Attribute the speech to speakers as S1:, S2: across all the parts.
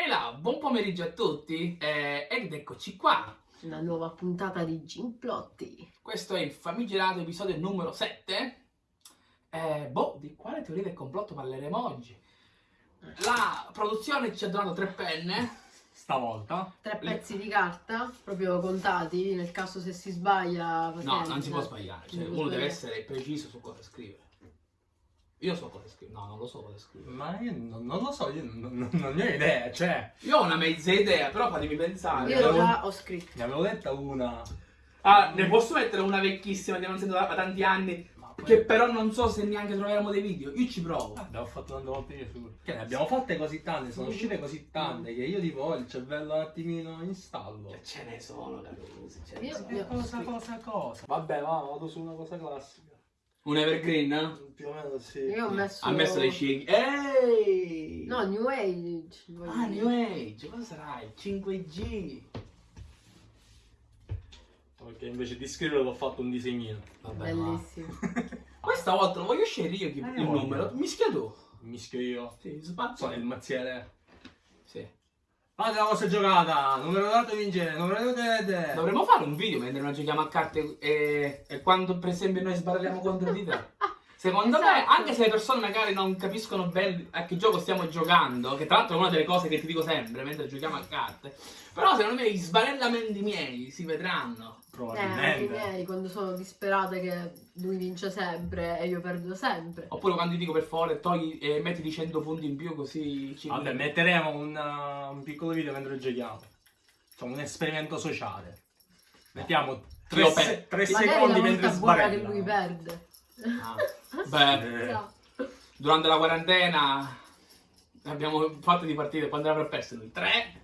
S1: E là, buon pomeriggio a tutti eh, ed eccoci qua.
S2: Una nuova puntata di Gimplotti.
S1: Questo è il famigerato episodio numero 7. Eh, boh, di quale teoria del complotto parleremo oggi? La produzione ci ha donato tre penne.
S3: Stavolta?
S2: Tre
S1: Le-
S2: pezzi di carta, proprio contati, nel caso se si sbaglia...
S1: No, non si può sbagliare. Cioè, uno deve
S2: sbagliare.
S1: essere preciso su cosa scrivere. Io so cosa scrivere. No, non lo so cosa scrivere.
S3: Ma io non, non lo so, io non, non- non ne ho idea, cioè,
S1: Io ho una mezza idea, però fatemi pensare.
S2: Io già ho scritto.
S3: ne avevo detta una...
S1: Ah, ne posso mettere una vecchissima che non sento da, da tanti anni.
S3: Ma poi...
S1: Che però non so se neanche troveremo dei video. Io ci provo.
S3: Guarda, ho fatto tante volte io su... Che ne abbiamo fatte così tante, sono uscite così tante che io tipo ho il cervello un attimino in stallo.
S1: Ce ne sono, Carusi. ce ne
S2: Io-
S1: sono.
S2: io-
S3: cosa, cosa, cosa? Vabbè, va, vado su una cosa classica.
S1: Un evergreen?
S3: Più o meno sì.
S2: Io ho messo...
S1: Ha messo le cighi. Ehi!
S2: No, New Age.
S1: Ah,
S2: dire.
S1: New Age, cosa sarà? Il 5G.
S3: Ok, invece di scriverlo ho fatto un disegnino.
S1: Vabbè, ma-
S2: Bellissimo.
S1: Questa volta lo voglio scegliere io chi-
S3: Eh,
S1: il
S3: voglio.
S1: numero. Mischia tu.
S3: Mischio io.
S1: Sì, spazio.
S3: Sono il mazziere.
S1: Sì.
S3: Fate la vostra giocata, numero dato vince, numero vedete.
S1: Dovremmo fare un video mentre noi giochiamo a carte e, e quando per esempio noi sbarriamo contro di te. Secondo me,
S2: Esatto.
S1: anche se le persone magari non capiscono bene a che gioco stiamo giocando, che tra l'altro è una delle cose che ti dico sempre mentre giochiamo a carte, però secondo me gli sbarellamenti miei si vedranno.
S2: Eh, anche i
S3: Probabilmente.
S2: miei, quando sono disperate che lui vince sempre e io perdo sempre.
S1: Oppure quando ti dico per favore togli e mettiti 100 punti in più così ci
S3: Vabbè, metteremo un, uh, un piccolo video mentre giochiamo. Insomma, un esperimento sociale. Mettiamo tre,
S1: Io per-
S3: se- tre
S2: Magari
S3: secondi mentre
S2: buona che
S3: sbarella.
S2: lui perde.
S1: Ah. Beh, durante la quarantena abbiamo fatto di partite quando avrà perso noi? Tre?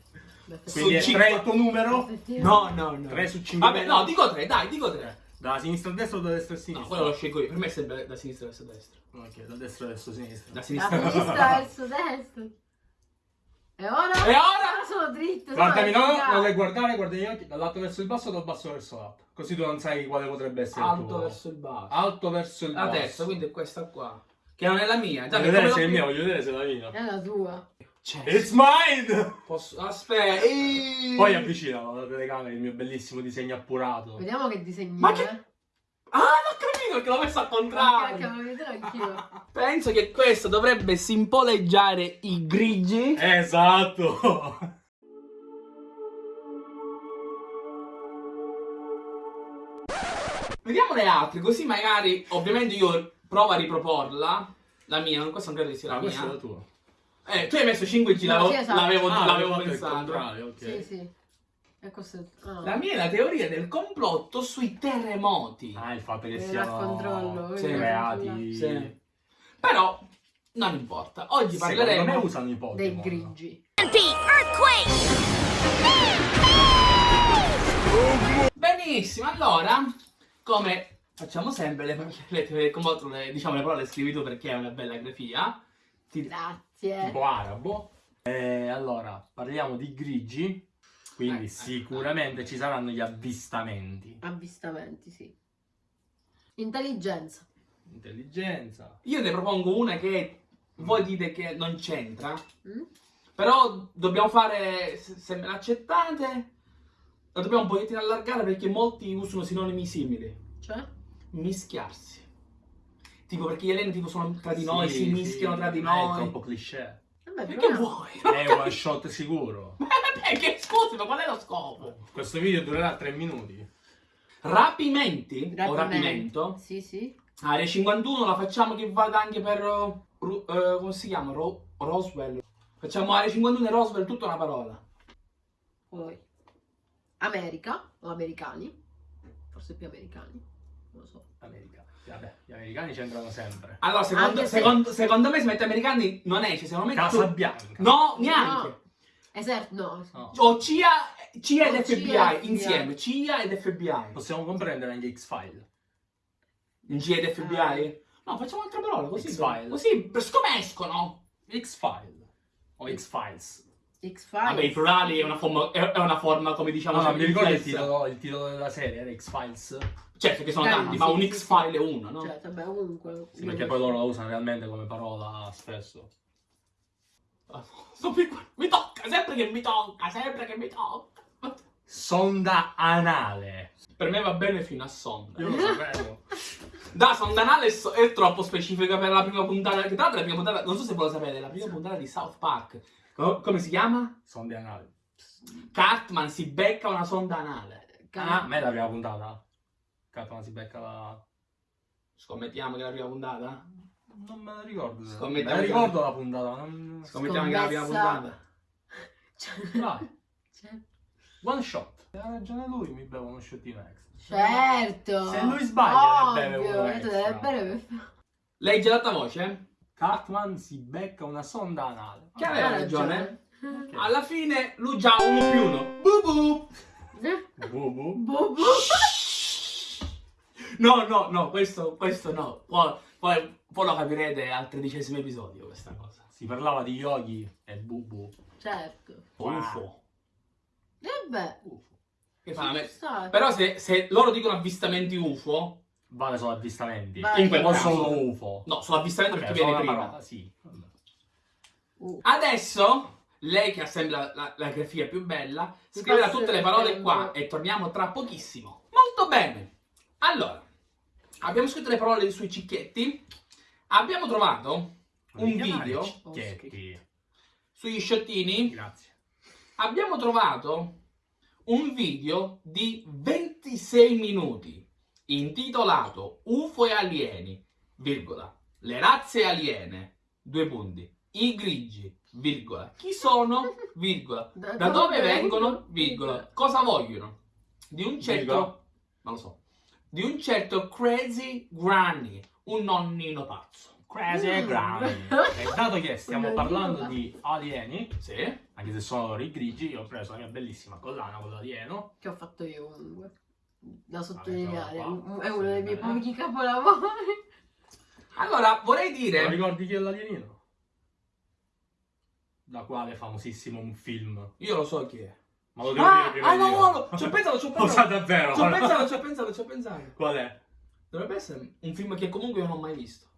S3: Quindi è
S1: Su
S3: 3
S1: cinque-
S3: il tuo numero?
S1: No, no, no.
S3: 3 su 5.
S1: Vabbè, no, dico tre, dai, dico tre.
S3: Da sinistra a destra o da destra a
S1: No,
S3: sinistra?
S1: quello lo scelgo io. Per me è sempre da sinistra verso destra.
S3: Ok, da destra verso sinistra.
S1: Da
S2: Da
S1: sinistra.
S2: sinistra verso destra. E ora?
S1: E ora?
S2: Sono dritto.
S3: Guardami, no, non le guardare, guarda gli occhi, dall'alto verso il basso o dal basso verso l'alto. Così tu non sai quale potrebbe essere il
S1: Alto
S3: tuo.
S1: verso il basso.
S3: Alto verso il
S1: La
S3: basso.
S1: terza, quindi è questa qua. Che non è la mia. Già,
S3: Voglio vedere se è il mio, voglio vedere se è la mia.
S2: È la tua.
S1: Cioè,
S3: It's mine!
S1: posso... Aspetta. eeeh.
S3: Poi avvicinalo alla telecamera il mio bellissimo disegno appurato.
S2: Vediamo che disegni.
S1: Ma che-. Ah, l'ho capito perché l'ho messo al contrario.
S2: anch'io.
S1: Penso che questo dovrebbe simboleggiare i grigi.
S3: Esatto!
S1: Vediamo le altre, così magari, ovviamente io provo a riproporla. La mia, non- questa non credo che sia la
S3: Ah, questa è
S1: mia.
S3: la tua.
S1: Eh, tu hai messo 5G,
S2: No,
S1: l'avevo,
S2: sì, esatto.
S1: l'avevo,
S3: Ah,
S1: l'avevo pensato.
S3: contrario, ok.
S2: Sì, sì. E ah.
S1: La mia è la teoria del complotto sui terremoti.
S3: Ah, il fatto che
S2: Vieni
S3: siano
S1: Sì,
S3: creati.
S1: Sì. Però, non importa. Oggi
S3: Secondo me
S1: parleremo...
S3: usano i Pokémon.
S2: Dei grigi.
S1: Benissimo, allora, come facciamo sempre, le, le, le, complotto, le- diciamo le parole scrivi tu perché è una bella grafia. Ti-
S2: Grazie.
S3: Tipo arabo. E allora, parliamo di grigi. Quindi
S1: Eh,
S3: sicuramente ci saranno gli avvistamenti.
S2: Avvistamenti, sì. Intelligenza.
S3: Intelligenza.
S1: Io ne propongo una che voi dite che non c'entra,
S2: Mm?
S1: però dobbiamo fare, se, se me l'accettate, la dobbiamo un pochettino allargare perché molti usano sinonimi simili.
S2: Cioè?
S1: Mischiarsi. Tipo perché gli alieni tipo sono tra di noi,
S3: Sì,
S1: si
S3: sì,
S1: mischiano tra di
S3: È
S1: noi.
S3: troppo cliché.
S2: Vabbè,
S1: che
S2: proviamo.
S1: vuoi?
S3: È one shot sicuro.
S1: Ma perché scusi, ma qual è lo scopo?
S3: Questo video durerà 3 minuti.
S1: Rapimenti o
S2: Rapimento.
S1: rapimento.
S2: Sì, sì.
S1: Area 51 la facciamo che vada anche per. uh, eh, come si chiama? Ro- Roswell. Facciamo Area 51 e Roswell tutta una parola.
S2: Poi. America o americani. Forse più americani. Non lo so.
S3: America. Vabbè, gli americani c'entrano sempre.
S1: Allora, secondo,
S2: se-
S1: secondo, secondo me se mette americani non esce, secondo me.
S3: Casa
S1: tu-
S3: Bianca.
S1: No, neanche.
S2: No. Esercito, no.
S3: No.
S1: O CIA, CIA ed FBI
S2: CIA,
S1: insieme. CIA ed FBI.
S3: Possiamo comprendere anche X-File.
S1: In CIA ed FBI? No, facciamo un'altra parola così.
S3: X-File.
S1: Così scomescono.
S3: X-File. O X-Files.
S2: X-Files.
S1: Vabbè, i plurali è una forma, è è una forma come diciamo.
S3: No, no, mi ricordo il titolo, il titolo della serie, era X-Files.
S1: Certo che sono
S2: Eh,
S1: tanti,
S2: sì,
S1: ma un
S2: sì,
S1: X-file
S2: sì.
S1: è uno, no?
S2: Cioè, vabbè, ovunque.
S3: Sì, perché poi loro la usano realmente come parola spesso.
S1: Ah, mi tocca! sempre che mi tocca, sempre che mi tocca.
S3: Sonda anale.
S1: Per me va bene fino a sonda.
S3: Io lo sapevo.
S1: Da, sonda anale è, troppo specifica per la prima puntata. Che tra l'altro la prima puntata, non so se voi lo sapete, la prima puntata di South Park. Co- come si chiama?
S3: Sonde anale.
S1: Cartman si becca una sonda anale.
S3: Ah, ma è la prima puntata. Catman si becca la...
S1: Scommettiamo che è la prima puntata?
S3: Non me la ricordo.
S1: Scommettiamo
S3: Me la ricordo la puntata. Non...
S1: Scommettiamo che è la prima puntata.
S3: Dai,
S2: Cioè,
S3: one shot. Ha ragione lui, mi bevo uno shottino extra.
S2: Certo.
S3: Se lui sbaglia, ne beve
S2: Ovvio,
S3: uno extra.
S2: deve bere per-
S1: Lei già data voce?
S3: Cartman si becca una sonda anale.
S1: Che aveva
S2: Ha
S1: ragione.
S3: Ok.
S1: Alla fine lui già ha uno più uno. Bubu.
S3: Bubu.
S2: Bobo.
S1: No, no, no, questo, questo no. Poi, poi, poi lo capirete al tredicesimo episodio questa cosa.
S3: Si parlava di yogi e bubu.
S2: Certo.
S1: UFO.
S2: E beh,
S1: Che fa?
S2: ci sta.
S1: Però se, se loro dicono avvistamenti UFO,
S3: Vale solo avvistamenti.
S2: Vai.
S1: in quel
S3: O
S1: caso-
S3: solo UFO.
S1: No, sono avvistamenti
S3: Vabbè,
S1: perché viene
S3: una
S1: prima.
S3: parola, sì.
S2: Uh,
S1: Adesso, lei che ha sempre la, la, la grafia più bella, scriverà tutte le parole
S2: tempo.
S1: qua e torniamo tra pochissimo. Molto bene. Allora, abbiamo scritto le parole sui cicchietti. Abbiamo trovato
S3: Non
S1: un video
S3: Cicchetti.
S1: sugli sciottini.
S3: Grazie.
S1: Abbiamo trovato un video di 26 minuti intitolato UFO e alieni, virgola, le razze aliene, due punti, i grigi, virgola, chi sono, virgola, da dove vengono, virgola, cosa vogliono, di un certo,
S3: Virgola.
S1: non lo so, di un certo crazy granny, un nonnino pazzo.
S3: Crazy
S2: Mm.
S3: Granny. E dato che stiamo parlando di alieni,
S1: Sì?
S3: anche se sono i grigi, io ho preso la mia bellissima collana con l'alieno.
S2: Che ho fatto io comunque. Da
S3: Vabbè,
S2: sottolineare.
S3: qua.
S2: È uno dei miei pochi capolavori.
S1: Allora, vorrei dire...
S3: ricordi chi è l'alienino? Da quale famosissimo un film.
S1: Io lo so chi è.
S3: Ma lo devo
S1: Ah,
S3: dire prima
S1: ah, no, no, no, ci ho pensato, ci ho
S3: Cosa
S1: pensato.
S3: davvero?
S1: Ci ho pensato, ci ho pensato, ci ho pensato.
S3: Qual è?
S1: Dovrebbe essere un film che comunque io non ho mai visto.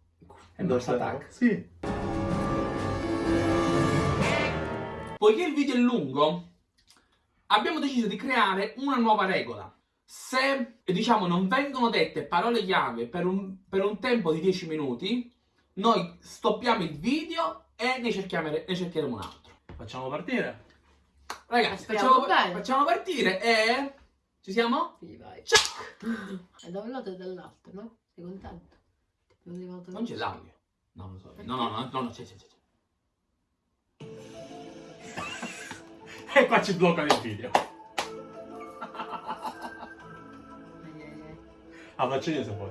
S1: È
S3: Mars
S1: Attack.
S3: Sì.
S1: Poiché il video è lungo, abbiamo deciso di creare una nuova regola. Se, diciamo, non vengono dette parole chiave per un, per un tempo di 10 minuti, noi stoppiamo il video e ne, cerchiamo, ne cercheremo un altro.
S3: Facciamo partire?
S1: Ragazzi, facciamo, facciamo partire e... Ci siamo?
S2: Quindi vai.
S1: Ciao!
S2: È da un lato e dall'altro, no? Sei contento?
S1: Non c'è l'audio. No, non lo so. No, no, no, no, no, c'è, c'è, c'è.
S3: E qua ci bloccano il video. Ah, faccio io se vuoi.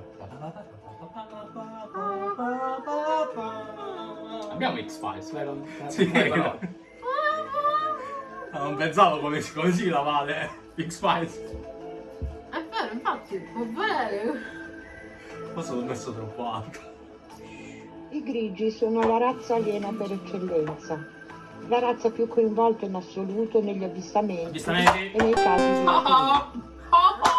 S1: Abbiamo X-Files, vero?
S3: Sì,
S1: Eh, però.
S3: Ah, non pensavo come si, come si lavate X-Files.
S2: È vero, infatti, può bene.
S3: Forse l'ho messo troppo alto.
S4: I grigi sono la razza aliena per eccellenza, la razza più coinvolta in assoluto negli avvistamenti
S3: Avvistamenti?
S4: e nei casi di
S1: Ah, ah, ah.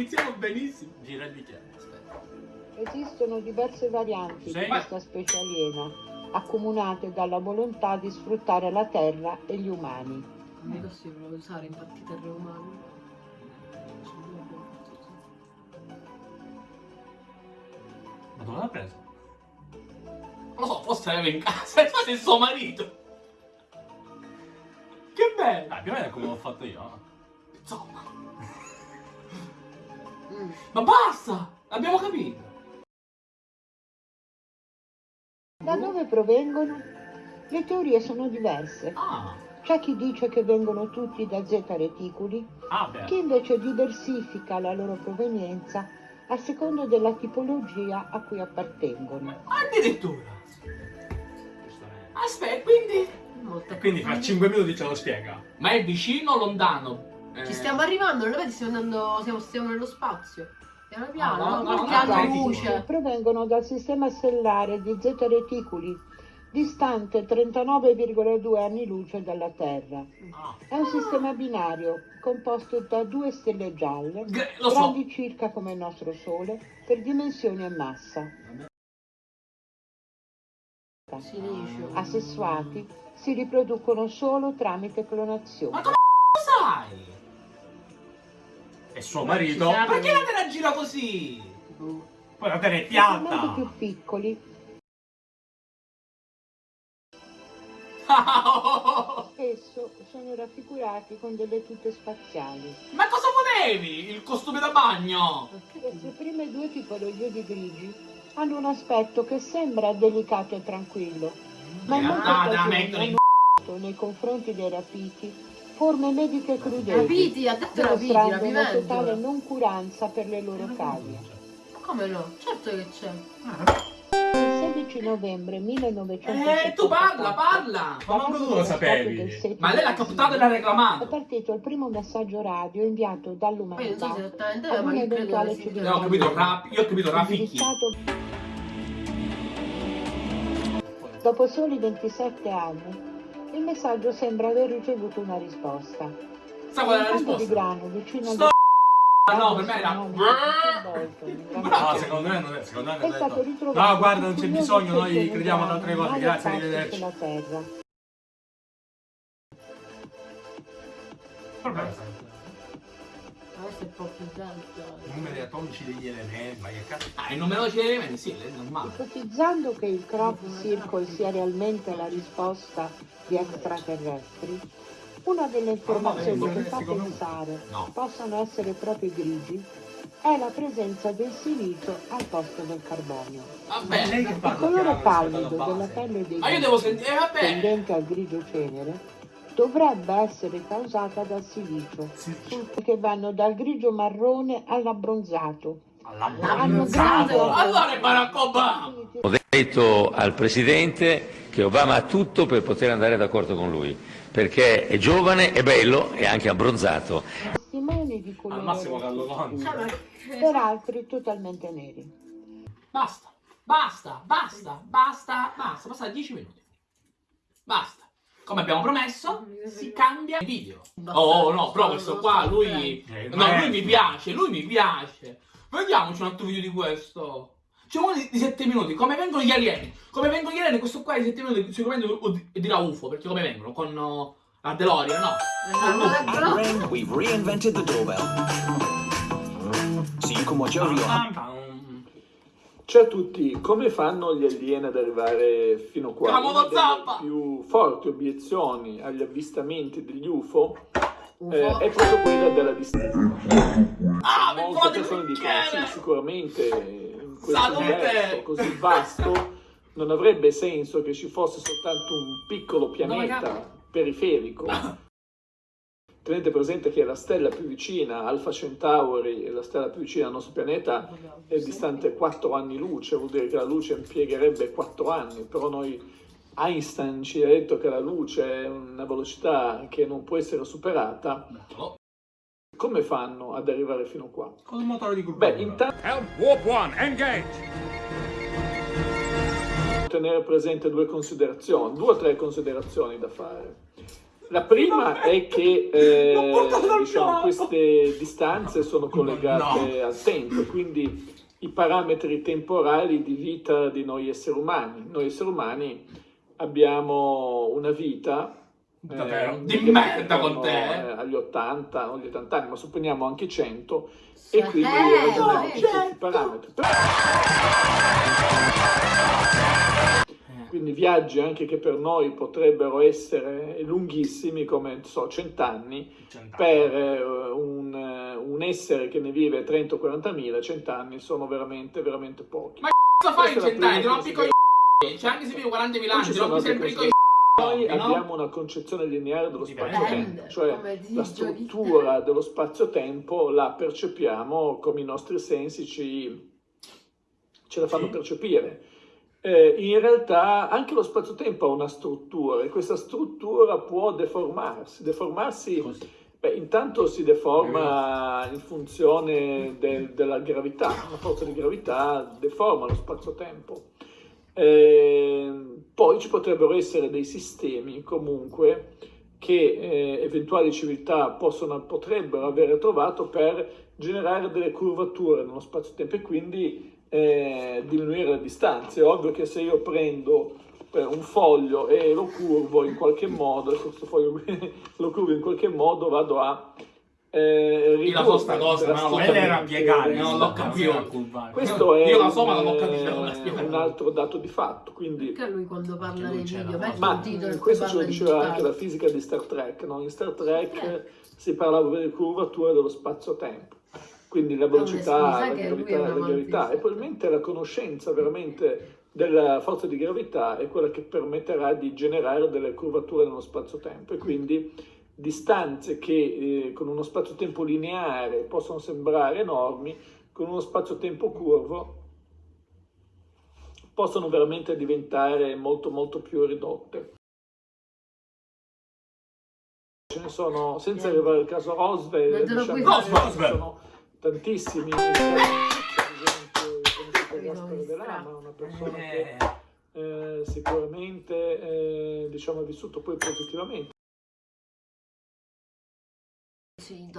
S1: Iniziamo benissimo.
S3: Gira il bicchiere.
S4: Esistono diverse varianti
S3: Sì.
S4: di questa specie aliena, accomunate dalla volontà di sfruttare la terra e gli umani.
S2: Non è possibile usare in partite umane.
S3: Ma dove l'ha preso?
S1: Non lo so, forse aveva in casa, forse il suo marito. Che bello.
S3: Ah, più o meno è come l'ho fatto io.
S1: Insomma. Ma basta, l'abbiamo capito.
S4: Da dove provengono? Le teorie sono diverse.
S1: Ah,
S4: C'è chi dice che vengono tutti da zeta reticuli,
S3: Ah, beh.
S4: chi invece diversifica la loro provenienza a secondo della tipologia a cui appartengono.
S1: addirittura. Aspetta, quindi...
S3: Quindi fra 5 minuti ce lo spiega.
S1: Ma è vicino o lontano?
S2: Ci stiamo arrivando, non lo vedi? Stiamo andando. Siamo, stiamo nello spazio. Piano piano,
S1: Ah, no,
S2: no,
S1: no,
S2: qualche
S1: no,
S2: luce.
S4: provengono dal sistema stellare di Zeta Reticuli, distante 39,2 anni luce dalla Terra.
S3: Ah,
S4: È un sistema binario composto da due stelle gialle,
S1: so.
S4: grandi circa come il nostro Sole, per dimensioni e massa. Asessuati si riproducono solo tramite
S1: Ma
S4: clonazione.
S1: Sai?
S3: E suo marito.
S2: Ci sa-
S1: Perché la te la gira così?
S2: Boh.
S3: Poi la terra è
S4: I
S3: piatta.
S4: più piccoli spesso sono raffigurati con delle tute spaziali.
S1: Ma cosa volevi? Il costume da bagno?
S4: Queste prime due tipologie di grigi hanno un aspetto che sembra delicato e tranquillo, ma
S1: mettono in
S4: hanno nei confronti dei rapiti forme mediche crudeli,
S2: Rapiti, ha detto rapiti,
S4: dimostrando una
S2: rapimento.
S4: totale noncuranza per le loro cavie.
S2: Come no? Certo che c'è.
S4: Il 16 novembre 1974
S1: Eh, tu parla, parla!
S3: Ma manco tu lo sapevi.
S1: Ma lei l'ha captato e l'ha
S4: È
S1: reclamato.
S4: partito il primo messaggio radio inviato
S2: Poi non so
S4: dall'umanità
S2: se è, ma io credo
S4: eventuale
S2: che.
S1: No, ho capito, rap, io ho capito rafficchi.
S4: Dopo soli 27 anni, il messaggio sembra aver ricevuto una risposta.
S1: Sa qual è la
S4: campo di
S1: risposta?
S4: grano vicino
S1: Sto
S4: al
S1: no, per me era...
S3: No, secondo me non è. Secondo me non è
S4: stato ritrovato
S3: No, guarda, non c'è bisogno, noi crediamo ad altre cose. Grazie, arrivederci.
S4: terra.
S2: Questo un po' più tanto.
S3: Numeri atomici degli elementi, ma che cazzo.
S1: Ah, il numerosi elementi, sì, è normale.
S4: Ipotizzando che il crop circle sia realmente la risposta di extraterrestri, una delle informazioni
S3: Ma no,
S4: che fa pensare
S1: No.
S4: possano essere proprio i grigi è la presenza del silicio al posto del carbonio.
S1: Vabbè.
S3: Lei che
S4: Il
S3: parla
S4: colore
S3: piano
S4: pallido della pelle dei
S1: Ma io
S4: grigi,
S1: devo sentire... Eh, vabbè.
S4: tendente al grigio cenere, dovrebbe essere causata dal silicio,
S3: Sì.
S4: che vanno dal grigio marrone all'abbronzato.
S3: All'abbronzato.
S1: Allora è Barack Obama!
S5: Ho detto al Presidente che Obama ha tutto per poter andare d'accordo con lui, perché è giovane, è bello e anche abbronzato.
S4: Testimoni di
S3: Al
S4: colore
S3: massimo Gallo
S4: rosso
S3: Conte.
S2: Cioè, ma
S4: per altri totalmente neri.
S1: Basta, basta, basta, basta, basta, basta 10 minuti. Basta. Come abbiamo promesso, si cambia video. Oh no, però questo qua, lui...
S3: Eh,
S1: No, lui mi piace, lui mi piace. Vediamoci un altro video di questo. C'è uno di, 7 minuti, come vengono gli alieni. Come vengono gli alieni, questo qua di 7 minuti sicuramente dirà UFO, perché come vengono? Con uh, la DeLorean, no?
S2: Però-
S6: Ring, we've reinvented the doorbell. So you can watch
S7: Ciao a tutti, come fanno gli alieni ad arrivare fino qua? Una delle
S1: zappa!
S7: più forti obiezioni agli avvistamenti degli UFO
S2: UFO.
S7: eh, è proprio quella della distanza.
S1: Ah,
S7: Molte
S1: vengono di
S7: persone dicono sì, sicuramente in questo universo così vasto non avrebbe senso che ci fosse soltanto un piccolo pianeta periferico. Tenete presente che la stella più vicina, Alpha Centauri, la stella più vicina al nostro pianeta, è distante 4 anni luce, vuol dire che la luce impiegherebbe 4 anni, però noi Einstein ci ha detto che la luce è una velocità che non può essere superata. Come fanno ad arrivare fino qua?
S3: Con il motore di curvatura.
S7: Beh, intanto
S8: Warp 1, engage!
S7: tenere presente due considerazioni, due o tre considerazioni da fare. La prima è che eh, diciamo, queste distanze sono collegate
S3: No.
S7: al tempo, quindi i parametri temporali di vita di noi esseri umani. Noi esseri umani abbiamo una vita
S3: Davvero?
S7: eh,
S1: Di
S7: che
S1: merda con te, eh.
S7: eh, agli 80, non gli 80 anni, ma supponiamo anche 100
S2: Sì.
S7: e quindi
S2: Eh,
S7: ragioniamo su questi parametri. Quindi viaggi anche che per noi potrebbero essere lunghissimi, come non so, cent'anni,
S3: Cent'anni.
S7: per eh, un, eh, un essere che ne vive 30 o 40 mila, cent'anni sono veramente, veramente pochi.
S1: Ma cosa fai in cent'anni? Ti
S7: prima
S1: rompi coi Cioè, anche se vivo 40.000
S7: Poi
S1: anni, rompi
S7: altre
S1: sempre i coi
S7: Noi
S1: no?
S7: abbiamo una concezione lineare dello spazio-tempo, cioè la struttura dello spazio-tempo la percepiamo come i nostri sensi ci, ce la fanno
S3: Sì.
S7: percepire. Eh, in realtà anche lo spazio-tempo ha una struttura e questa struttura può deformarsi. Deformarsi, beh, intanto si deforma in funzione del- della gravità, una forza di gravità deforma lo spazio-tempo. Eh, poi ci potrebbero essere dei sistemi comunque che eh, eventuali civiltà possono, potrebbero avere trovato per generare delle curvature nello spazio-tempo e quindi eh, diminuire le distanze. È ovvio che se io prendo eh, un foglio e lo curvo in qualche modo, e questo foglio lo curvo in qualche modo, vado a eh,
S1: Io la so sta cosa, ma non l'ho
S3: Quella era
S1: capito.
S3: piegare,
S1: Non l'ho capito.
S7: Questo è
S1: Io la
S7: un,
S1: so, ma non ho capito
S7: eh, un altro dato di fatto, quindi
S2: Perché lui quando parla
S3: c'era,
S2: video
S7: ma questo ce lo
S2: di
S7: diceva anche la fisica di Star Trek, no? In Star Trek si parlava delle curvature dello spazio-tempo, quindi la velocità,
S2: mi
S7: la gravità, la gravità. e probabilmente la conoscenza veramente della forza di gravità è quella che permetterà di generare delle curvature nello spazio-tempo. E quindi distanze che eh, con uno spazio-tempo lineare possono sembrare enormi, con uno spazio-tempo curvo possono veramente diventare molto molto più ridotte. Ce ne sono, senza arrivare al caso Roswell, diciamo,
S2: puoi
S7: tantissimi. Per esempio, una persona che eh, sicuramente eh, diciamo, ha vissuto poi positivamente.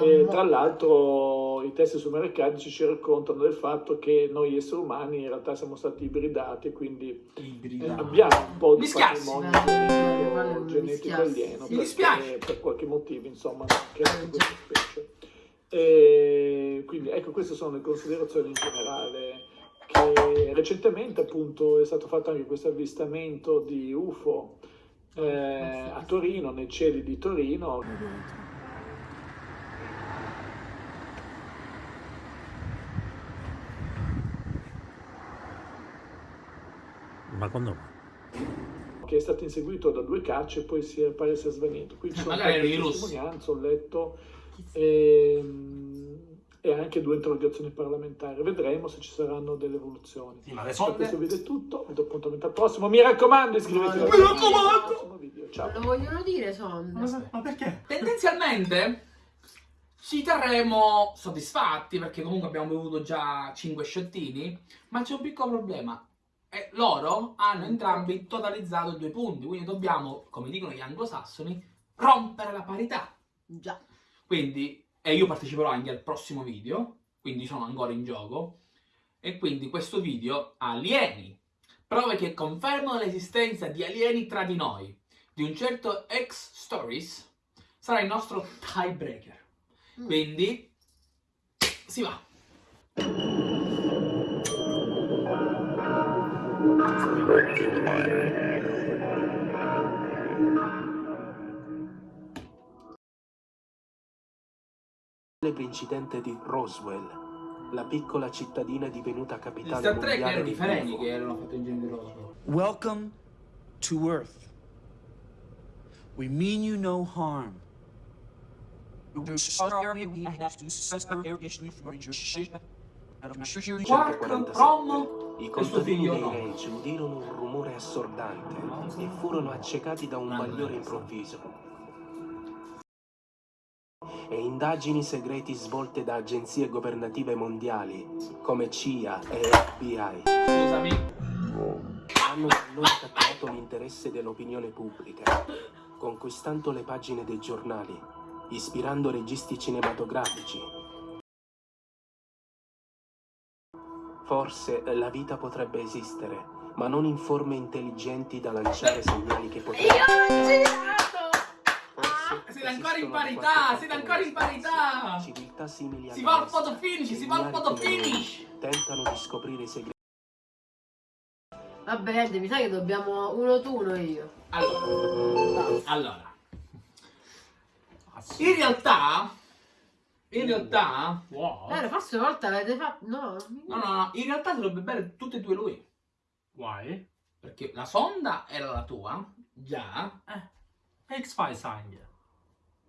S7: E tra l'altro i testi sumericadici ci raccontano del fatto che noi esseri umani in realtà siamo stati ibridati, quindi eh, abbiamo un po' di
S1: Mischiassi.
S7: patrimonio
S2: Eh,
S7: genetico, genetico alieno, perché per qualche motivo insomma
S2: Eh,
S7: questa specie. E quindi ecco queste sono le considerazioni in generale che recentemente appunto è stato fatto anche questo avvistamento di UFO eh, a Torino, nei cieli di Torino,
S8: Ma quando
S7: che è stato inseguito da due cacce e poi si è, pare sia svanito. Qui ci
S1: Eh,
S7: sono
S1: magari russi.
S7: testimonianze, ho letto, ehm, e, anche due interrogazioni parlamentari. Vedremo se ci saranno delle evoluzioni.
S3: Sì, ma
S7: questo video è tutto, vi do appuntamento al prossimo. Mi raccomando, iscrivetevi
S2: No,
S7: al prossimo video. Ciao.
S2: Lo vogliono dire sonde.
S3: Ma, ma perché?
S1: Tendenzialmente ci terremo soddisfatti perché comunque abbiamo bevuto già 5 sciottini, ma c'è un piccolo problema. E loro hanno entrambi totalizzato due punti, quindi dobbiamo, come dicono gli anglosassoni, rompere la parità.
S2: Già.
S1: Quindi, e io parteciperò anche al prossimo video, quindi sono ancora in gioco, e quindi questo video alieni, prove che confermano l'esistenza di alieni tra di noi, di un certo ex stories, sarà il nostro tiebreaker.
S2: Mm.
S1: Quindi, si va.
S6: Celebre incidente di Roswell, la piccola cittadina divenuta capitale
S1: Star Trek
S6: mondiale
S1: erano
S6: di
S1: Fereni che erano fatti in genere rosso.
S9: Welcome to Earth. We mean you no harm.
S1: Quark,
S6: 147.
S1: Rom
S6: I contadini dei ranch udirono un rumore assordante e furono accecati da un bagliore improvviso. E indagini segreti svolte da agenzie governative mondiali come CIA e FBI
S1: Scusami.
S6: hanno da allora catturato l'interesse dell'opinione pubblica, conquistando le pagine dei giornali, ispirando registi cinematografici. Forse la vita potrebbe esistere, ma non in forme intelligenti da lanciare segnali che potrebbero...
S1: Siete ancora in parità, siete ancora in parità.
S6: Civiltà simili
S1: Si
S6: alla
S1: va al photo finish, si va al photo finish.
S6: Tentano di scoprire i segreti.
S2: Vabbè, Ed, mi sa che dobbiamo uno tu, uno io.
S1: Allora, allora. In realtà, in realtà,
S3: Wow.
S2: Eh, forse una volta avete fatto... No,
S1: no, no, no, in realtà dovrebbe bere tutte e due lui.
S3: Why?
S1: Perché la sonda era la tua, già,
S3: X-Files anche.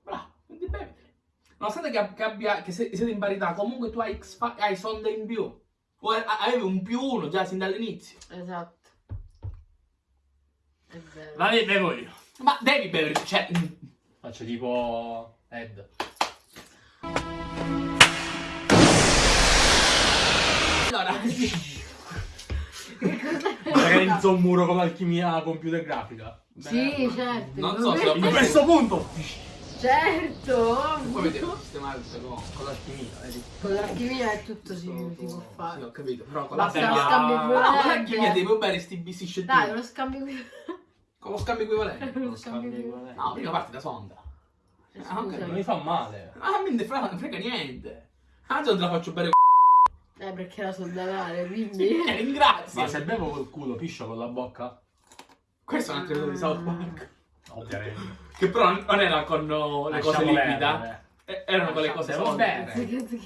S1: Bravo, quindi beviteli. Nonostante che, che abbia, che se- siete in parità, comunque tu hai, X- hai sonde in più. O avevi un più uno già sin dall'inizio.
S2: Esatto. È vero.
S3: Be- bevo io.
S1: Ma devi bere, cioè...
S3: Faccio tipo Ed.
S1: Allora,
S3: Realizzo un muro con alchimia computer grafica.
S2: Sì, certo.
S1: Non so se ho
S3: A questo punto.
S2: Certo,
S1: Poi vedete
S2: ovvio.
S1: sistemare queste cose.
S3: Con l'alchimia, vedi?
S2: Con l'alchimia è tutto si, si può
S1: Sì, ho
S2: fare.
S1: capito, però con
S2: Basta
S1: la
S2: lo scambio
S1: No, con l'alchimia
S2: equivalente.
S1: devo bere sti bissi
S2: Dai,
S1: scettini.
S2: lo scambio qui.
S1: Con lo scambio equivalente.
S2: Lo scambio qui.
S1: No, prima parti da sonda. Ah, ok.
S3: Non mi fa male.
S1: Ah, mi ne frega, frega niente. Anzi, non te la faccio bere
S2: Eh, perché era soldatare, quindi...
S1: Eh, ringrazio.
S3: Ma se bevo col culo, piscio con la bocca?
S1: Questo è un altro episodio di South Park.
S3: Ovviamente.
S1: Che però non era con oh, le cose
S3: Lasciamo
S1: liquida.
S3: perdere.
S1: eh, Erano con le cose solide.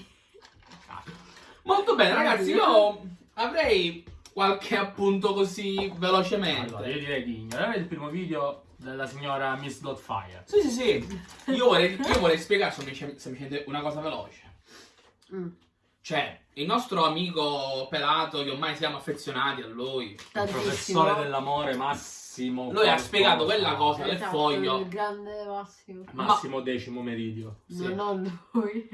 S1: Molto bene, ragazzi. Io avrei qualche appunto così velocemente.
S3: Allora, io direi di ignorare il primo video della signora Miss Dotfire.
S1: Sì, sì, sì. Io vorrei, io vorrei spiegare semplice- semplicemente una cosa veloce.
S2: Mm.
S1: Cioè, il nostro amico pelato, che ormai siamo affezionati a lui,
S3: Il professore dell'amore Massimo.
S1: Lui ha spiegato quella cosa del
S2: Esatto,
S1: foglio.
S2: Il grande Massimo.
S3: Massimo decimo meridio.
S1: Sì.
S2: Non lui.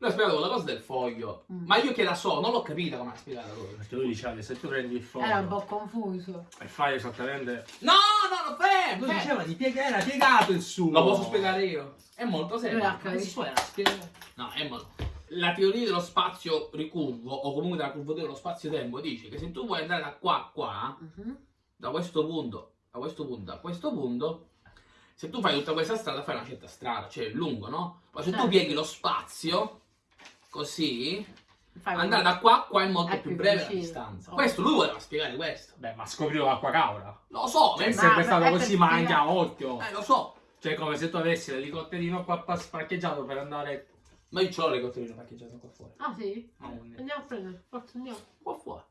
S1: Lui ha spiegato quella cosa del foglio.
S2: Mm.
S1: Ma io che la so, non l'ho capita come ha spiegato lui.
S3: Perché lui diceva che se tu prendi il foglio
S2: Era un po' confuso.
S3: e fai esattamente.
S1: No, no, no, fermo!
S3: Lui diceva di piegare, era piegato il suo.
S1: Lo posso spiegare io? È molto semplice. No, è molto... La teoria dello spazio ricurvo, o comunque della curvatura dello spazio-tempo, dice che se tu vuoi andare da qua a qua,
S2: Mhm.
S1: da questo punto a questo punto a questo punto, se tu fai tutta questa strada, fai una certa strada, cioè è lungo, no? Poi se tu
S2: Certo.
S1: pieghi lo spazio, così,
S2: Fai
S1: andare da qua a qua è molto
S2: È
S1: più
S2: più
S1: breve la
S2: vicino.
S1: distanza.
S2: Oh.
S1: Questo lui voleva spiegare questo.
S3: Beh, ma scoprilo l'acqua cavra.
S1: Lo so,
S3: Cioè, è
S1: nel
S2: ma-
S3: sempre
S2: ma
S3: stato
S2: è
S3: così, ma anche a occhio.
S1: Eh, lo so.
S3: Cioè, come se tu avessi l'elicotterino qua pa- parcheggiato per andare.
S1: Ma io l'ho l'elicotterino parcheggiato qua fuori.
S2: Ah sì?
S3: a un-
S2: Andiamo a prendere. Forza andiamo.
S1: Qua fuori.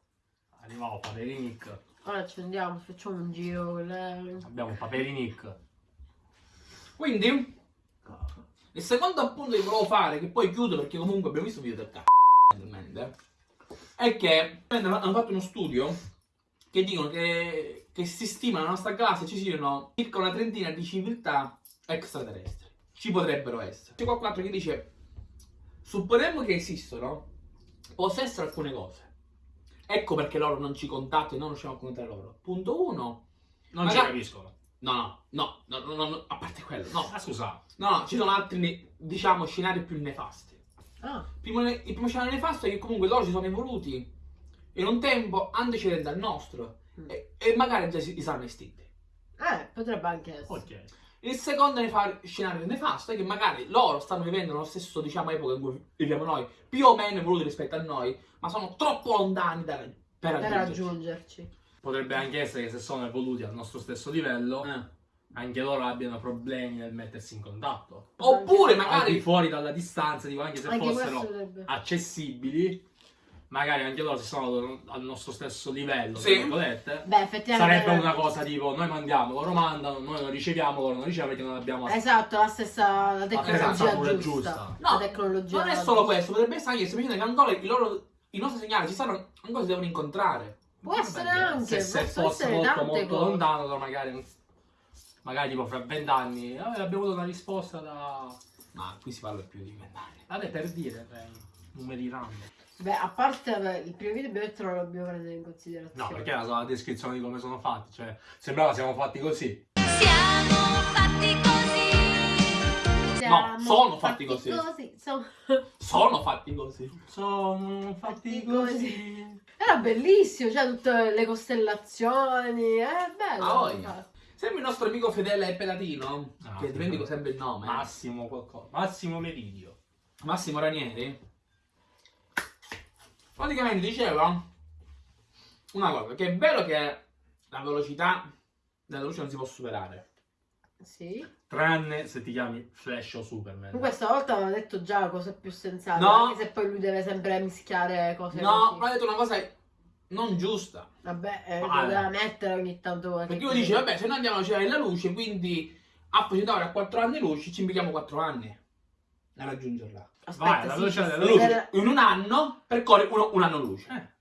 S3: Arrivavo Paperinic.
S2: Ora ci andiamo, facciamo un giro le...
S3: Abbiamo Paperinic.
S1: Quindi, il secondo appunto che volevo fare, che poi chiudo perché comunque abbiamo visto un video del c***o, è che hanno fatto uno studio che dicono che, che si stima nella nostra classe ci siano circa una trentina di civiltà extraterrestri. Ci potrebbero essere. C'è qualcun che dice, supponiamo che esistono, possono essere alcune cose. Ecco perché loro non ci contattano e non riusciamo a contattare loro. Punto uno.
S3: Non ci
S1: Magari-
S3: capiscono.
S1: No, no, no, no, no, a parte quello, no.
S3: Ah, scusa.
S1: No, no, ci sono altri, diciamo, scenari più nefasti.
S2: Ah,
S1: Primo il primo scenario nefasto è che comunque loro si sono evoluti in un tempo antecedente al nostro
S2: Mm.
S1: e, e magari già si, si saranno estinti.
S2: eh, potrebbe anche essere.
S3: Ok.
S1: Il secondo scenario nefasto è che magari loro stanno vivendo nello stesso, diciamo, epoca in cui viviamo noi, più o meno evoluti rispetto a noi, ma sono troppo lontani da, per
S2: Per
S1: raggiungerci.
S2: raggiungerci.
S3: Potrebbe anche essere che se sono evoluti al nostro stesso livello,
S1: Eh.
S3: anche loro abbiano problemi nel mettersi in contatto.
S1: Oppure magari...
S3: fuori dalla distanza, dico anche se
S2: Anche
S3: fossero accessibili, magari anche loro si sono al nostro stesso livello,
S1: Sì.
S3: tra virgolette.
S2: Beh, effettivamente...
S3: Sarebbe una cosa tipo noi mandiamo, loro mandano, noi non riceviamo, loro non ricevono perché non abbiamo
S2: Esatto, la stessa la tecnologia giusta.
S3: giusta.
S1: No,
S2: la tecnologia
S1: Non è solo questo, potrebbe essere anche semplicemente che ancora i, loro, i nostri segnali ci stanno, ancora si devono incontrare.
S2: Può essere
S3: Vabbè,
S2: anche,
S3: se, se fosse molto molto
S2: cose.
S3: lontano, allora magari, magari tipo fra vent'anni, eh, abbiamo avuto una risposta da...
S1: Ma qui si parla più di vent'anni.
S3: Vabbè, per dire, eh, numeri random.
S2: Beh, a parte il primo video detto non lo dobbiamo prendere in considerazione.
S3: No, perché era solo la descrizione di come sono fatti, cioè sembrava siamo fatti così.
S10: Siamo fatti così.
S2: Siamo
S1: sono fatti così.
S2: sono
S1: Sono fatti così.
S3: Sono fatti così.
S2: Era bellissimo, cioè tutte le costellazioni, è bello.
S1: Ah,
S2: infatti.
S1: Sembra il nostro amico fedele e pelatino,
S3: Ah,
S1: che dimentico sempre il nome.
S3: Massimo qualcosa. Massimo Meridio.
S1: Massimo Ranieri. Praticamente diceva una cosa, che è vero che la velocità della luce non si può superare.
S2: Sì.
S3: Tranne se ti chiami Flash o Superman.
S2: Comunque stavolta aveva detto già cose più sensate,
S1: No.
S2: anche se poi lui deve sempre mischiare cose
S1: No,
S2: così.
S1: ma ha detto una cosa non giusta.
S2: Vabbè, eh, deve mettere ogni tanto
S1: Perché lui dice, vabbè, se noi andiamo alla velocità della luce, quindi a facilitare a 4 anni luce, ci impieghiamo 4 anni a raggiungerla.
S2: Aspetta,
S3: Vai, la velocità
S2: sì,
S3: della
S2: sì,
S3: luce.
S2: era-
S1: In un anno percorre uno- un anno luce.
S3: Eh.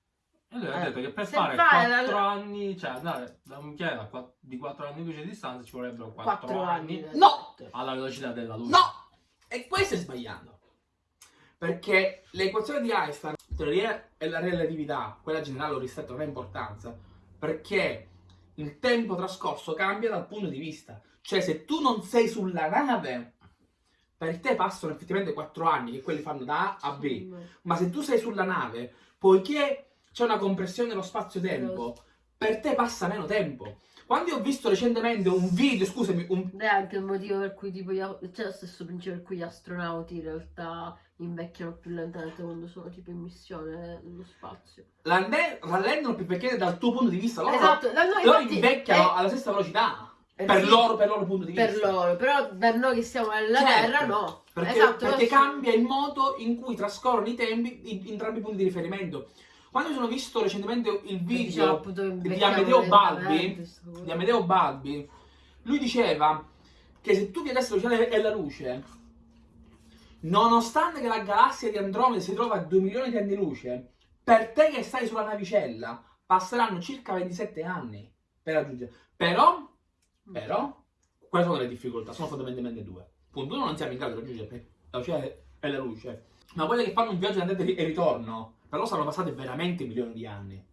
S3: E lui ha
S2: Eh,
S3: detto che per
S2: se
S3: fare
S2: fai la-
S3: 4 anni, cioè andare da un quatt- di 4 anni di luce di distanza ci vorrebbero 4,
S2: 4
S3: anni,
S2: anni.
S1: No!
S3: alla velocità della luce.
S1: No! E questo è sbagliato. Perché l'equazione di Einstein, la teoria della relatività, quella generale o ristretto, non ha importanza. Perché il tempo trascorso cambia dal punto di vista. Cioè, se tu non sei sulla nave, per te passano effettivamente 4 anni, che quelli fanno da A a B. Ma se tu sei sulla nave, poiché c'è una compressione dello spazio-tempo, per te passa meno tempo. Quando io ho visto recentemente un video, scusami, un...
S2: È anche il motivo per cui tipo c'è lo stesso principio per cui gli astronauti in realtà invecchiano più lentamente quando sono tipo in missione nello spazio.
S1: Rallendono più perché dal tuo punto di vista loro,
S2: Esatto, da noi
S1: loro
S2: infatti
S1: invecchiano
S2: è-
S1: alla stessa velocità.
S2: Eh
S1: per, loro, per loro punto di
S2: per
S1: vista.
S2: loro, però per noi che siamo nella
S1: Certo,
S2: Terra no.
S1: Perché,
S2: esatto,
S1: perché cambia il modo in cui trascorrono i tempi in, in entrambi i punti di riferimento. Quando mi sono visto recentemente il video di Amedeo Balbi, di Amedeo Balbi, lui diceva che se tu la velocità e la luce, nonostante che la galassia di Andromeda si trova a 2 milioni di anni luce, per te che stai sulla navicella passeranno circa 27 anni per raggiungere. Però, però, quali sono le difficoltà? Sono fondamentalmente due. Punto uno, non siamo in grado di raggiungere la velocità e la luce. Ma quelle che fanno un viaggio di andata e ritorno, per loro saranno passate veramente milioni di anni.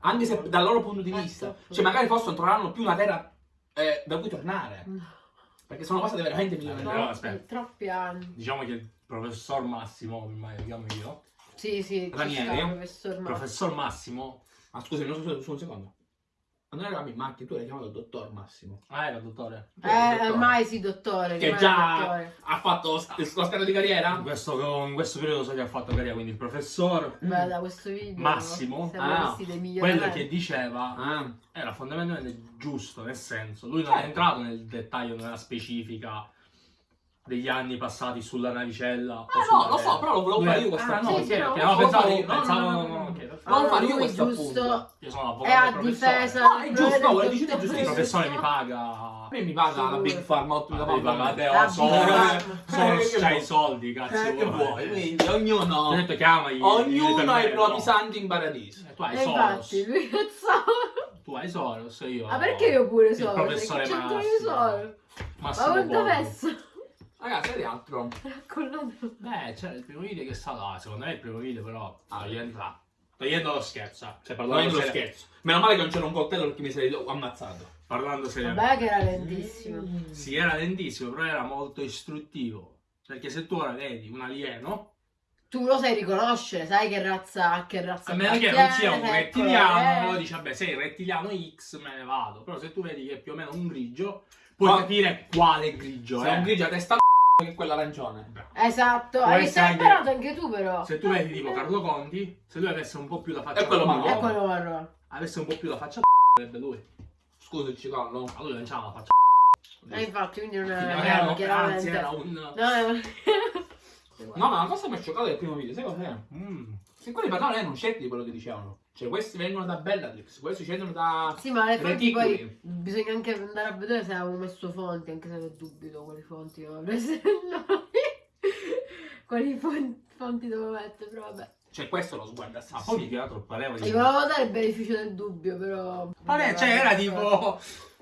S1: Anche se dal loro punto di vista, cioè magari forse non troveranno più una terra eh, da cui tornare. Perché sono passate veramente milioni di
S3: Però,
S1: anni.
S3: aspetta.
S2: Troppi anni.
S3: Diciamo che il professor Massimo, ormai lo chiamo io,
S2: Sì, sì,
S1: Ranieri?
S2: professor Massimo.
S3: professor Massimo,
S1: Ma scusami, non so, su un secondo. Quando eravamo in macchina, tu l'hai chiamato dottor Massimo.
S3: ah era dottore,
S2: Eh,
S1: dottore.
S2: ormai sì, dottore.
S1: Che già
S2: dottore.
S1: ha fatto la scala di carriera?
S3: in questo, in questo periodo so che ha fatto carriera, quindi il professor
S2: Beh, da questo video
S3: Massimo,
S1: ah,
S3: quello che diceva
S1: Ah,
S3: era fondamentalmente giusto, nel senso, lui non
S1: Certo.
S3: è entrato nel dettaglio, nella specifica degli anni passati sulla navicella.
S1: Eh,
S3: sulla
S1: no, lo so, però lo volevo fare
S3: è-
S1: io questa
S3: Ah, no,
S2: Sì,
S3: ok,
S2: no,
S3: pensavo,
S1: volevo- no,
S3: pensavo,
S1: no, no,
S3: no.
S1: Volevo fare io questo
S2: giusto
S1: appunto.
S3: Io sono
S2: è
S3: avvocato
S2: a
S3: professore.
S2: difesa
S1: No, è giusto, no,
S2: progetto.
S1: è giusto, è
S3: Il professore mi paga.
S1: A me mi paga la Big Pharma 8 da
S3: soldi.
S2: Big Pharma.
S3: Sono
S1: Eh,
S3: c'hai i soldi, cazzo.
S1: Eh, che vuoi? Quindi ognuno,
S3: Ti ho detto chiamagli.
S1: ognuno ha i propri santi in paradiso.
S3: Eh, Tu hai Soros.
S2: infatti, lui cazzo.
S3: Tu hai Soros, io.
S2: Ma perché io pure
S3: Il
S2: sono?
S3: professore
S2: Perché
S3: Massimo.
S2: sono? Ma adesso?
S1: Ragazzi, vedi altro.
S2: Collato.
S3: Beh, c'era il primo video che sta là, secondo me è il primo video però. Ah, rientra. Togliendo lo scherzo, eh. cioè parlando,
S1: lo scherzo. Meno male che non c'era un coltello perché mi sarei ammazzato.
S3: parlando seriamente.
S2: Vabbè che era lentissimo.
S3: Sì, era lentissimo, però era molto istruttivo. Perché se tu ora vedi un alieno,
S2: Tu lo sai riconoscere, sai che razza, a che razza
S3: a meno che non sia un
S2: il
S3: rettiliano, allora dici, vabbè, sei rettiliano X, me ne vado. Però se tu vedi che è più o meno un grigio, puoi
S1: Ah.
S3: capire quale grigio è.
S1: è un grigio a testa che è quello arancione.
S2: Esatto,
S3: Può
S2: hai hai
S3: anche-
S2: imparato anche tu però.
S3: Se tu vedi tipo Carlo Conti, se lui avesse un po' più la faccia
S1: È quello marrone.
S2: È quello marrone.
S3: avesse un po' più la faccia sarebbe lui.
S1: Scusa il cicollo.
S3: A lui lanciava la faccia
S2: E infatti, quindi non
S3: Non
S2: è
S3: era un-
S2: chiaramente.
S3: anzi, era un...
S2: No, è-
S1: No, ma la cosa mi ha scioccato del primo video, sai cos'è?
S3: Mm.
S1: Se quelli parlavano erano certi di quello che dicevano. Cioè, questi vengono da Bellatrix, questi scendono da...
S2: Sì, ma le fonti poi
S1: Reticoli.
S2: bisogna anche andare a vedere se avevamo messo fonti, anche se ne dubito quali fonti prese noi. quali fonti, fonti devo mettere, però vabbè.
S1: Cioè, questo lo sguarda
S3: Ma
S1: assassino.
S3: poi più che altro pareva di...
S2: Gli volevo dare il beneficio del dubbio, però.
S3: Vabbè, cioè era tipo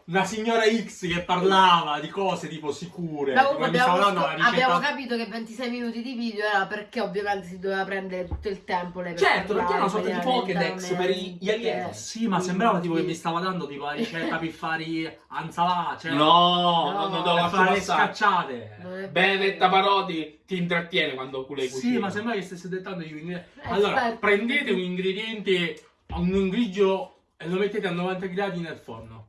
S3: una signora X che parlava di cose tipo sicure. Tipo
S2: abbiamo,
S3: stava dando la
S2: scop-
S3: ricetta.
S2: abbiamo capito che 26 minuti di video era perché ovviamente si doveva prendere tutto il tempo lei per
S1: Certo, perché era una sorta di Pokédex per i- gli alieni.
S3: Sì, ma sembrava tipo che mi stava dando tipo la ricetta per fare anzalà, cioè
S1: No,
S2: No,
S1: lo
S3: per
S1: lascio
S3: fare scacciate.
S1: Benedetta. Parodi ti intrattiene quando cu- lei cucina.
S3: Sì, ma sembra che stesse dettando gli ingredienti.
S2: Eh,
S3: Allora,
S2: certo.
S3: prendete un ingrediente, un grigio e lo mettete a 90 gradi nel forno.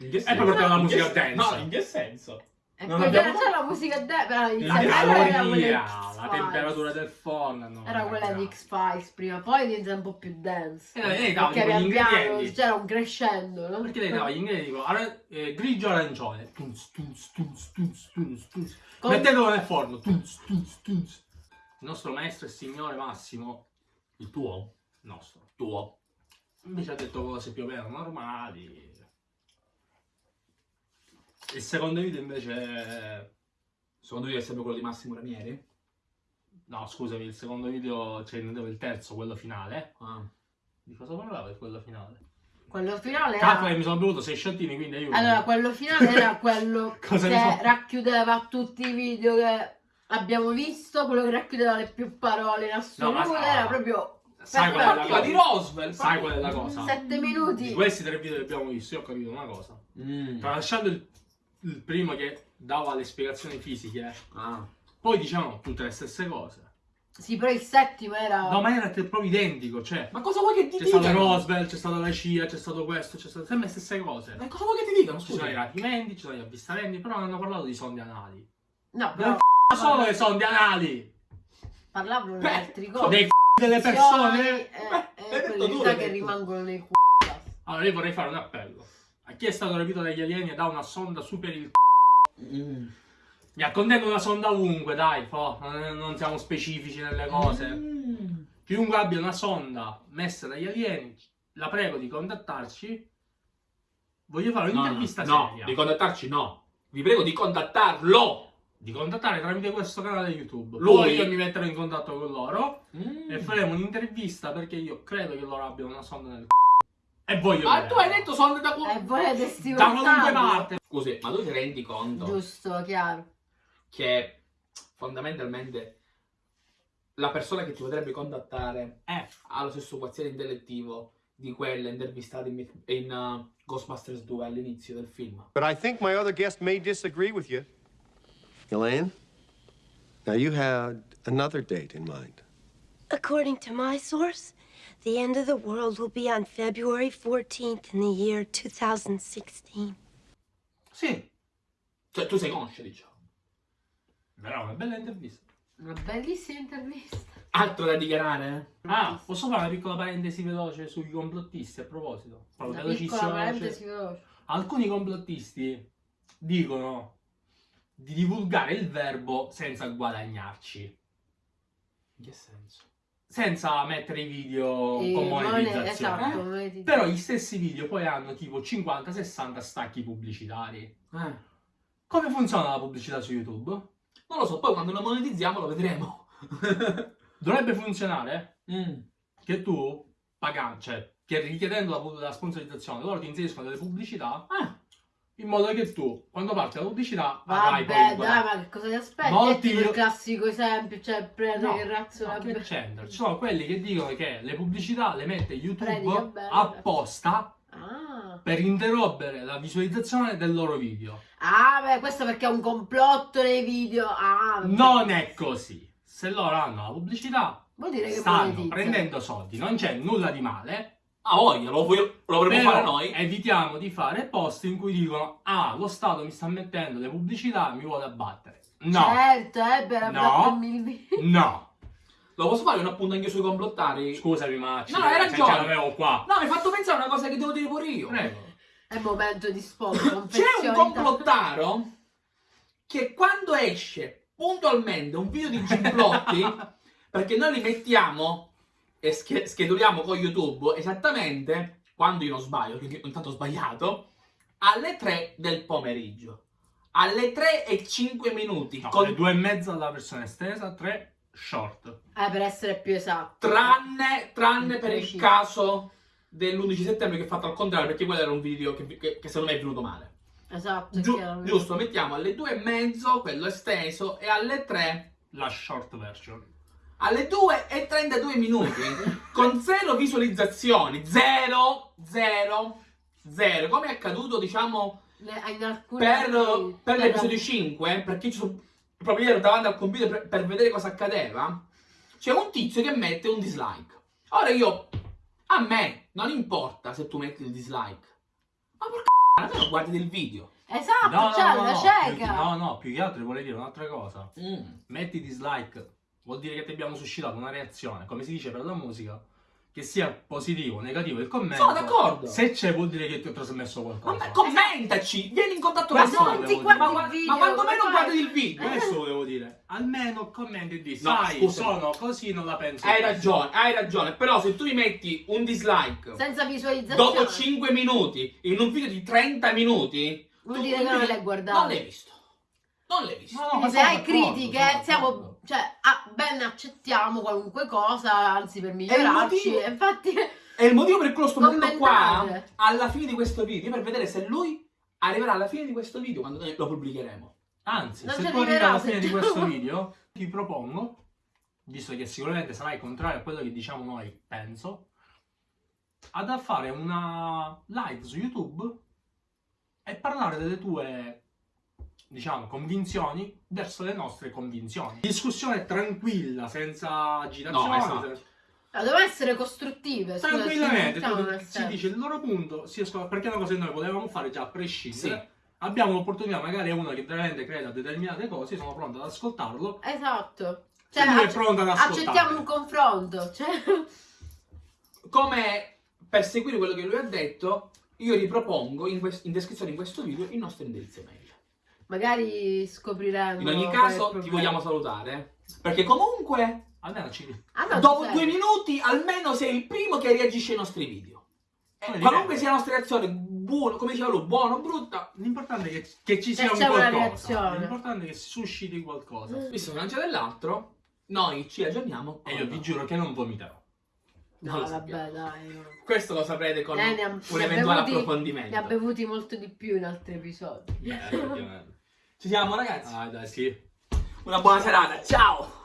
S3: E la
S1: In che
S3: musica dance.
S1: No, in che senso?
S3: Non abbiamo-
S2: la musica de- però
S3: La caloria, la temperatura del forno. no,
S2: Era quella di. X-Files prima, poi diventa un po' più dance.
S3: Eh,
S2: Perché
S3: ingredienti.
S2: c'era un crescendo, no?
S3: Perché lei dava gli ingredienti tipo ara- eh, grigio arancione. Tunz, tunz, tunz, tunz, tunz, tunz.
S2: Con-
S3: Mettetelo nel forno. Tunz, tunz, tunz. Il nostro maestro e signore Massimo, il tuo, il nostro, tuo, invece ha detto cose più o meno normali. Il secondo video invece...
S1: Secondo me è sempre quello di Massimo Ranieri?
S3: No, scusami, il secondo video, cioè il terzo, quello finale.
S1: Ah.
S3: Di cosa parlava il quello finale?
S2: Quello finale
S3: che
S2: era...
S3: mi sono bevuto sei sciottini, quindi aiuto.
S2: Allora, quello finale era quello
S3: Cosa
S2: che
S3: ne so?
S2: racchiudeva tutti i video che abbiamo visto, quello che racchiudeva le più parole in assoluto,
S3: No, ma-
S2: era proprio
S3: Sai qual è la
S1: Partiva di
S3: cosa?
S1: Roswell.
S3: Sai qual è la cosa?
S2: 7 minuti.
S3: Di questi tre video che abbiamo visto, io ho capito una cosa.
S1: Mm.
S3: Tralasciando il, il primo che dava le spiegazioni fisiche,
S1: Ah.
S3: Poi diciamo tutte le stesse cose.
S2: Sì, però il settimo era...
S3: No, ma era proprio identico, cioè.
S1: Ma cosa vuoi che ti
S3: C'è stato? Roosevelt, c'è stata la CIA, c'è stato questo, c'è stato sempre le stesse cose.
S1: Ma cosa vuoi che ti dicano?
S3: Ci sono i
S1: Scusa.
S3: rapimenti, ci sono gli avvistamenti, però non hanno parlato di sonde anali.
S2: No,
S3: Non
S2: però
S3: c***o solo le sonde anali!
S2: parlavano di
S1: Beh,
S2: altre cose.
S3: Dei c***i delle persone!
S2: Eh, eh,
S1: l'hai
S2: che rimangono nei c***o.
S3: Allora io vorrei fare un appello. A chi è stato rapito dagli alieni e dà una sonda super il c***o.
S1: Mm.
S3: Mi accontento una sonda ovunque, dai, fo. Non, siamo specifici nelle cose.
S1: Mm.
S3: Chiunque abbia una sonda messa dagli alieni, la prego di contattarci. Voglio fare
S1: No,
S3: un'intervista
S1: no,
S3: seria.
S1: di contattarci no. Vi prego di contattarlo.
S3: Di contattare tramite questo canale YouTube.
S1: Lui?
S3: Poi io mi metterò in contatto con loro
S1: Mm.
S3: e faremo un'intervista perché io credo che loro abbiano una sonda nel c***o. E voglio
S1: Ma
S3: vedere.
S1: tu hai detto sonde da
S2: E
S1: qua.
S2: volete
S3: da qualunque parte.
S1: Scusi, ma tu ti rendi conto
S2: Giusto, chiaro.
S1: che fondamentalmente la persona che ti potrebbe contattare
S3: Eh,
S1: ha lo stesso quoziente intellettivo di quelle intervistate in, in, uh, Ghostbusters 2 all'inizio del film?
S11: But I think my other guest may disagree with you. Elaine, now you had another date in mind.
S12: According to my source, the end of the world will be on February 14th in the year 2016.
S3: sì.
S1: Cioè, tu sei conscio, diciamo.
S3: Verrà una bella intervista.
S2: Una bellissima intervista.
S1: Altro da dichiarare?
S3: Ah, posso fare una piccola parentesi veloce sui complottisti a proposito? Proprio
S2: Una piccola
S3: velocissima, veloce.
S2: parentesi veloce.
S3: Alcuni complottisti dicono di divulgare il verbo senza guadagnarci,
S1: In che senso?
S3: Senza mettere i video
S2: E
S3: con
S2: mone-
S3: monetizzazione.
S2: esatto,
S3: Eh?
S2: monetizzazione.
S3: Però gli stessi video poi hanno tipo 50-60 stacchi pubblicitari.
S1: Eh.
S3: Come funziona la pubblicità su YouTube?
S1: Non lo so, poi quando lo monetizziamo lo vedremo.
S3: Dovrebbe funzionare
S1: Mm.
S3: che tu, pagando, cioè che richiedendo la, la sponsorizzazione, loro ti inseriscono delle pubblicità
S1: Ah.
S3: In modo che tu, quando parte la pubblicità,
S2: Vabbè, dai, ma che cosa ti aspetti?
S3: Molti
S2: È il classico esempio, cioè prende
S3: No,
S2: che razzo
S3: no, che c'entra? Ci sono quelli che dicono che le pubblicità le mette YouTube apposta
S2: Ah.
S3: per interrompere la visualizzazione del loro video.
S2: Ah, beh, questo perché è un complotto nei video. Ah.
S3: Non è così. Se loro hanno la pubblicità,
S2: Vuol dire che
S3: stanno
S2: monetizza.
S3: prendendo soldi, non c'è nulla di male.
S1: Ah, voglia, lo, voglio- lo vorremmo
S3: Però
S1: fare noi.
S3: evitiamo di fare post in cui dicono ah, lo Stato mi sta mettendo le pubblicità mi vuole abbattere. No,
S2: Certo, eh, per
S3: No.
S2: abbattermi il video.
S3: no.
S1: Lo posso fare un appunto anche sui complottari?
S3: Scusami, ma ci-
S1: No, no, hai ragione.
S3: ce l'avevo qua.
S1: No, mi hai fatto pensare a una cosa che devo dire pure io.
S3: Prego.
S2: È momento di spot,
S1: C'è un complottaro che quando esce puntualmente un video di gimplotti, perché noi li mettiamo e sch- scheduliamo con YouTube esattamente, quando io non sbaglio, perché intanto ho sbagliato, alle 3 del pomeriggio. Alle 3 e 5 minuti.
S3: No,
S1: con-
S3: le due e mezza la versione estesa, tre short.
S2: Eh, per essere più esatto.
S1: Tranne, tranne per il caso dell'11 settembre che è fatto al contrario, perché quello era un video che, che- che secondo me è venuto male.
S2: Esatto,
S1: Giu-
S2: chiaramente.
S1: giusto, mettiamo alle 2 e mezzo quello esteso e alle 3
S3: La short version.
S1: Alle 2 e 32 minuti con zero visualizzazioni, zero, zero, zero, come è accaduto diciamo per, per
S2: per-
S1: l'episodio 5, perché ci sono proprio ero davanti al computer per, per vedere cosa accadeva, c'è un tizio che mette un dislike. Ora io, a me non importa se tu metti il dislike, ma porca almeno guardi il video.
S2: Esatto,
S3: No, no,
S2: c'è
S3: no,
S2: la
S3: no,
S2: cieca.
S3: più, no, no, più che altro vorrei dire un'altra cosa.
S1: Mm.
S3: Metti dislike, vuol dire che ti abbiamo suscitato una reazione, come si dice per la musica, che sia positivo o negativo il commento.
S1: Sono d'accordo.
S3: Se c'è vuol dire che ti ho trasmesso qualcosa.
S1: Vabbè, commentaci, vieni in contatto con noi. Ma,
S2: il
S1: gua-
S2: video,
S1: ma quando
S2: come
S1: meno
S2: fai?
S1: guardi il video.
S3: Questo volevo dire. Almeno commenti e di
S1: No,
S3: sai,
S1: scusa.
S3: sono così, non la penso.
S1: Hai
S3: così."
S1: ragione, hai ragione, però se tu mi metti un dislike
S2: Senza visualizzazione.
S1: dopo 5 minuti in un video di 30 minuti,
S2: Vuol
S1: tu-
S2: dire che non l'hai guardato.
S1: Non l'hai visto. Non l'hai visto.
S3: No, no, ma
S2: se hai critiche, siamo. Cioè, ah, ben accettiamo qualunque cosa, anzi per migliorarci.
S1: motivo-
S2: Infatti,
S1: E il motivo per cui lo sto mettendo qua, alla fine di questo video, per vedere se lui arriverà alla fine di questo video quando noi lo pubblicheremo.
S3: Anzi,
S2: Non
S3: se tu arrivi
S2: arriverà,
S3: alla fine di questo video, ti propongo, visto che sicuramente sarai contrario a quello che diciamo noi, penso, ad fare una live su YouTube e parlare delle tue diciamo, convinzioni verso le nostre convinzioni. Discussione tranquilla, senza agitazione.
S1: No, esatto.
S3: senza-
S2: No, devono essere costruttive. scusa,
S3: Tranquillamente,
S2: nel
S3: si dice il loro punto, si escono- perché è una cosa che noi potevamo fare già a prescindere.
S1: Sì.
S3: Abbiamo l'opportunità, magari è uno che veramente crede a determinate cose, sono pronto ad ascoltarlo.
S2: Esatto.
S3: Lui è pronto ad ascoltare.
S2: accettiamo un confronto. Cioè...
S1: Come per seguire quello che lui ha detto, io ripropongo in, in descrizione di questo video il nostro indirizzo mail.
S2: Magari scopriremo.
S1: In ogni caso, ti vogliamo salutare. Perché comunque,
S3: Almeno ci...
S2: Ah, no,
S1: dopo due
S2: sei.
S1: minuti, almeno sei il primo che reagisce ai nostri video. E
S3: Come
S1: qualunque sia la nostra reazione, buono, come diceva lui, buono o brutta,
S3: L'importante è che, che ci sia un
S2: c'è una
S3: qualcosa. L'importante è che susciti qualcosa.
S1: visto che non c'è dell'altro, noi ci aggiorniamo.
S3: E io vi giuro che non vomiterò.
S1: Non
S2: No, vabbè, dai. no.
S1: Questo lo saprete con
S2: Eh,
S1: un eventuale
S2: bevuti-
S1: approfondimento.
S2: Ne ha bevuti molto di più in altri episodi.
S3: Eh, effettivamente.
S1: Ci siamo ragazzi.
S3: Ah, dai, sì.
S1: Una buona serata, ciao!